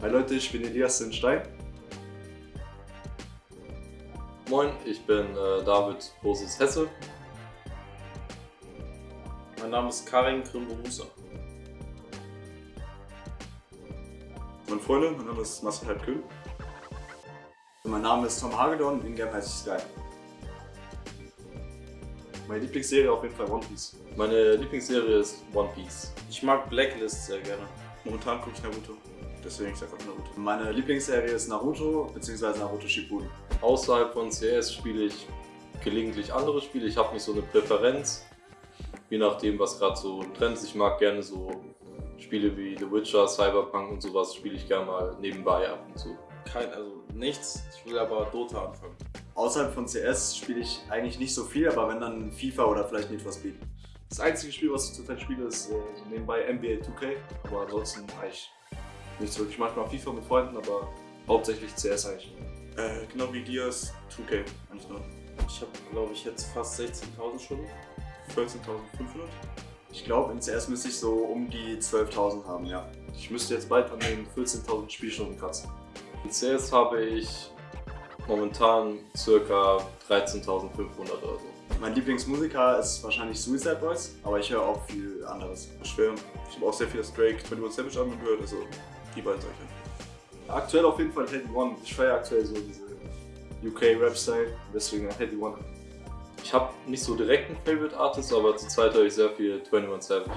Hi Leute, ich bin Elias Stein. Moin, ich bin äh, David Bosis Hesse. Mein Name ist Karin Krimbo-Musa. Meine Freunde, mein Name ist Marcel Halbkühl. Mein Name ist Tom Hagedorn, in Game heiße ich Sky. Meine Lieblingsserie auf jeden Fall One Piece. Meine Lieblingsserie ist One Piece. Ich mag Blacklist sehr gerne. Momentan gucke ich Naruto. Deswegen ich sag auch Naruto. Meine Lieblingsserie ist Naruto bzw. Naruto Shippuden. Außerhalb von CS spiele ich gelegentlich andere Spiele. Ich habe nicht so eine Präferenz, je nachdem, was gerade so im Trend ist. Ich mag gerne so Spiele wie The Witcher, Cyberpunk und sowas spiele ich gerne mal nebenbei ab und zu. Kein, also nichts. Ich will aber Dota anfangen. Außerhalb von CS spiele ich eigentlich nicht so viel, aber wenn dann FIFA oder vielleicht Need for Speed. Das einzige Spiel, was ich zurzeit spiele, ist äh, so nebenbei NBA 2K, aber ansonsten eigentlich nichts wirklich. Manchmal FIFA mit Freunden, aber hauptsächlich CS eigentlich. Äh, genau wie Dias 2K eigentlich noch. Ich habe, glaube ich, jetzt fast 16.000 Stunden. 14.500. Ich glaube, in CS müsste ich so um die 12.000 haben, ja. Ich müsste jetzt bald an den 14.000 Spielstunden kratzen. In CS habe ich momentan ca. 13.500 oder so. Mein Lieblingsmusiker ist wahrscheinlich Suicide Boys, aber ich höre auch viel anderes. Schwer. Ich habe auch sehr viel das Drake 21 Savage angehört, also die beiden solche. Aktuell auf jeden Fall Heady One. Ich feiere aktuell so diese UK-Rap-Style, deswegen Heady One. Ich habe nicht so direkt einen Favorite Artist, aber zurzeit höre ich sehr viel 21 Savage.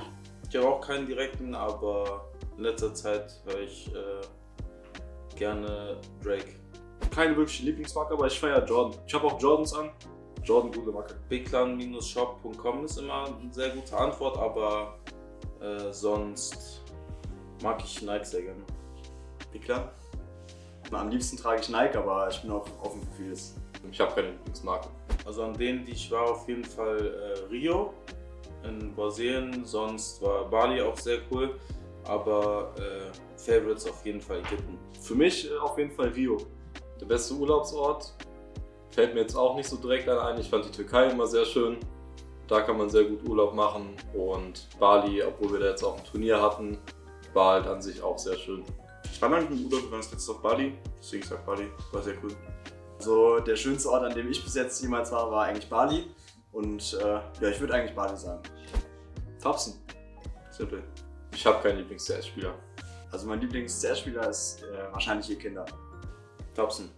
Ich habe auch keinen direkten, aber in letzter Zeit höre ich äh, gerne Drake. Keine wirkliche Lieblingsmarke, aber ich feiere Jordan. Ich habe auch Jordans an. Jordan, gute Marke. Bigclan-shop.com ist immer eine sehr gute Antwort, aber äh, sonst mag ich Nike sehr gerne. Wie klar? Am liebsten trage ich Nike, aber ich bin auch offen für vieles. Ich habe keine Lieblingsmarke. Also an denen, die ich war, auf jeden Fall äh, Rio in Brasilien, sonst war Bali auch sehr cool, aber äh, Favorites auf jeden Fall Ägypten. Für mich äh, auf jeden Fall Rio. Der beste Urlaubsort fällt mir jetzt auch nicht so direkt ein. Ich fand die Türkei immer sehr schön. Da kann man sehr gut Urlaub machen und Bali, obwohl wir da jetzt auch ein Turnier hatten, war halt an sich auch sehr schön. Ich war lange im Urlaub, wir waren das letzte auf Bali, deswegen sag Bali, war sehr cool. Also der schönste Ort, an dem ich bis jetzt jemals war, war eigentlich Bali. Und äh, ja, ich würde eigentlich Bali sagen. Thompson. Simpel. Ich habe keinen Lieblings-CS-Spieler. Also mein Lieblings-CS-Spieler ist äh, wahrscheinlich ihr Kinder. Thompson.